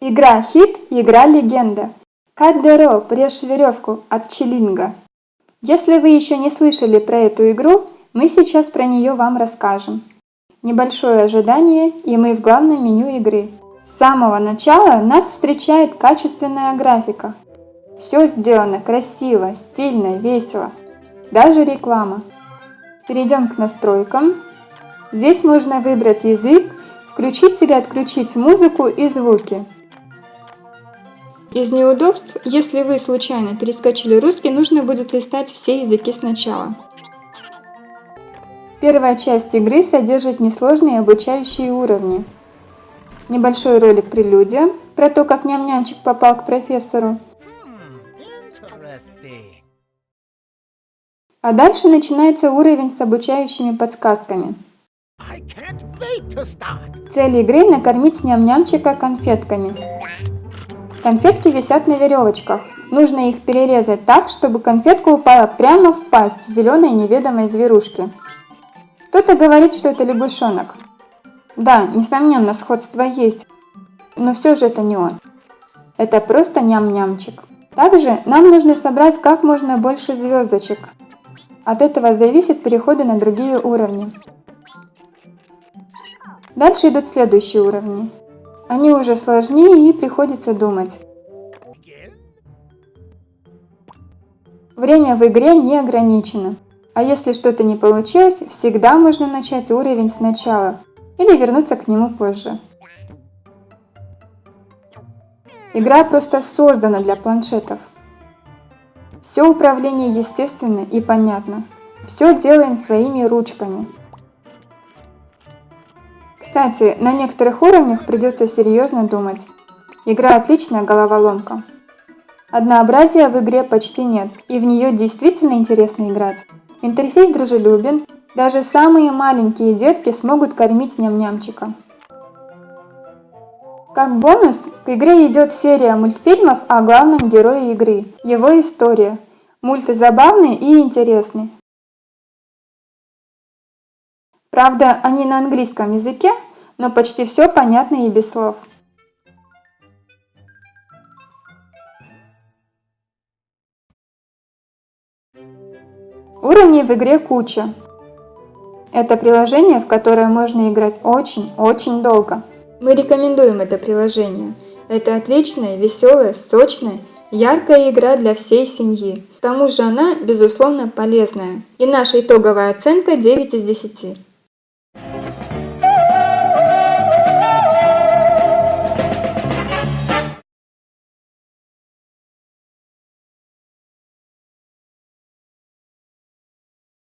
Игра хит, игра легенда. Каддеро, прежь веревку от Чилинга. Если вы еще не слышали про эту игру, мы сейчас про нее вам расскажем. Небольшое ожидание, и мы в главном меню игры. С самого начала нас встречает качественная графика. Все сделано красиво, стильно, весело. Даже реклама. Перейдем к настройкам. Здесь можно выбрать язык, включить или отключить музыку и звуки. Из неудобств, если вы случайно перескочили русский, нужно будет листать все языки сначала. Первая часть игры содержит несложные обучающие уровни. Небольшой ролик прелюдия про то, как ням-нямчик попал к профессору. А дальше начинается уровень с обучающими подсказками. Цель игры – накормить ням-нямчика конфетками. Конфетки висят на веревочках. Нужно их перерезать так, чтобы конфетка упала прямо в пасть зеленой неведомой зверушки. Кто-то говорит, что это лягушонок. Да, несомненно, сходство есть, но все же это не он. Это просто ням-нямчик. Также нам нужно собрать как можно больше звездочек. От этого зависит переходы на другие уровни. Дальше идут следующие уровни. Они уже сложнее и приходится думать. Время в игре не ограничено. А если что-то не получилось, всегда можно начать уровень сначала или вернуться к нему позже. Игра просто создана для планшетов. Все управление естественно и понятно. Все делаем своими ручками. Кстати, на некоторых уровнях придется серьезно думать. Игра отличная головоломка. Однообразия в игре почти нет, и в нее действительно интересно играть. Интерфейс дружелюбен, даже самые маленькие детки смогут кормить ням-нямчика. Как бонус, к игре идет серия мультфильмов о главном герое игры, его история. Мульты забавные и интересные. Правда, они на английском языке, но почти все понятно и без слов. Уровней в игре куча. Это приложение, в которое можно играть очень-очень долго. Мы рекомендуем это приложение. Это отличная, веселая, сочная, яркая игра для всей семьи. К тому же она, безусловно, полезная. И наша итоговая оценка 9 из 10.